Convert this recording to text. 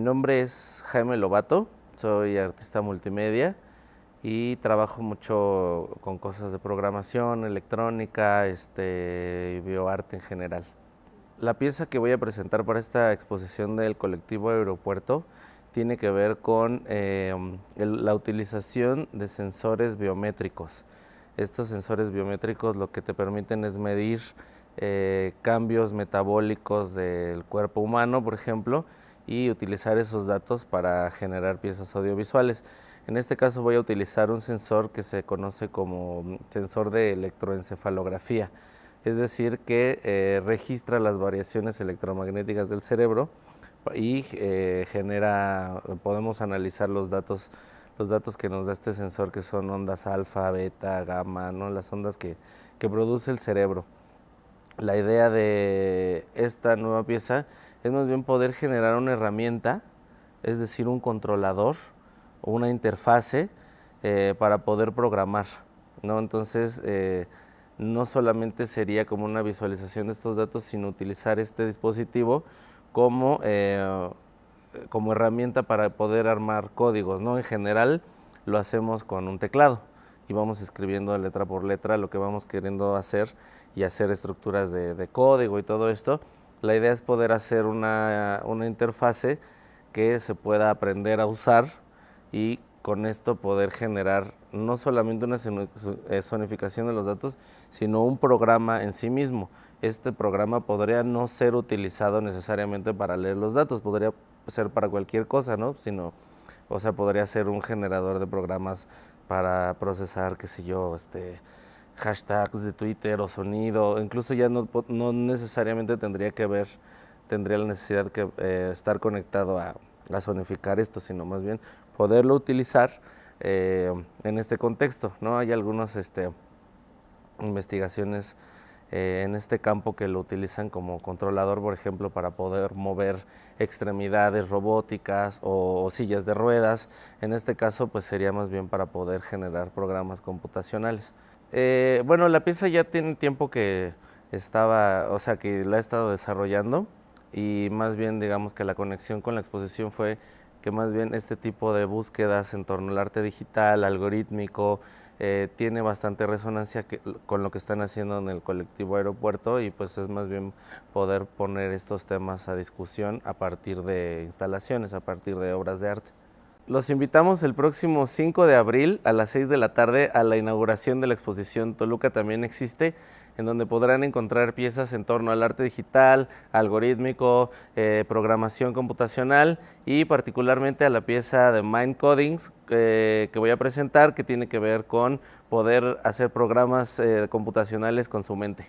mi nombre es Jaime Lobato, soy artista multimedia y trabajo mucho con cosas de programación, electrónica, este, bioarte en general. La pieza que voy a presentar para esta exposición del colectivo Aeropuerto tiene que ver con eh, la utilización de sensores biométricos. Estos sensores biométricos lo que te permiten es medir eh, cambios metabólicos del cuerpo humano, por ejemplo, y utilizar esos datos para generar piezas audiovisuales. En este caso voy a utilizar un sensor que se conoce como sensor de electroencefalografía, es decir, que eh, registra las variaciones electromagnéticas del cerebro y eh, genera, podemos analizar los datos, los datos que nos da este sensor que son ondas alfa, beta, gamma, ¿no? las ondas que, que produce el cerebro. La idea de esta nueva pieza es más bien poder generar una herramienta, es decir, un controlador o una interfase eh, para poder programar. ¿no? Entonces, eh, no solamente sería como una visualización de estos datos, sino utilizar este dispositivo como, eh, como herramienta para poder armar códigos. ¿no? En general lo hacemos con un teclado y vamos escribiendo letra por letra lo que vamos queriendo hacer y hacer estructuras de, de código y todo esto. La idea es poder hacer una, una interfase que se pueda aprender a usar y con esto poder generar no solamente una eh, zonificación de los datos, sino un programa en sí mismo. Este programa podría no ser utilizado necesariamente para leer los datos, podría ser para cualquier cosa, ¿no? Sino, o sea, podría ser un generador de programas para procesar, qué sé yo, este, hashtags de Twitter o sonido, incluso ya no, no necesariamente tendría que ver, tendría la necesidad de eh, estar conectado a, a, sonificar esto, sino más bien poderlo utilizar eh, en este contexto. ¿no? Hay algunas este, investigaciones eh, en este campo que lo utilizan como controlador, por ejemplo, para poder mover extremidades robóticas o, o, sillas de ruedas. En este caso, pues sería más bien para poder generar programas computacionales. Eh, bueno, la pieza ya tiene tiempo que estaba, o sea, que la he estado desarrollando y más bien digamos que la conexión con la exposición fue que más bien este tipo de búsquedas en torno al arte digital, algorítmico, eh, tiene bastante resonancia que, con lo que están haciendo en el colectivo aeropuerto y pues es más bien poder poner estos temas a discusión a partir de instalaciones, a partir de obras de arte. Los invitamos el próximo 5 de abril a las 6 de la tarde a la inauguración de la exposición Toluca también existe, en donde podrán encontrar piezas en torno al arte digital, algorítmico, eh, programación computacional y particularmente a la pieza de Mind Codings eh, que voy a presentar que tiene que ver con poder hacer programas eh, computacionales con su mente.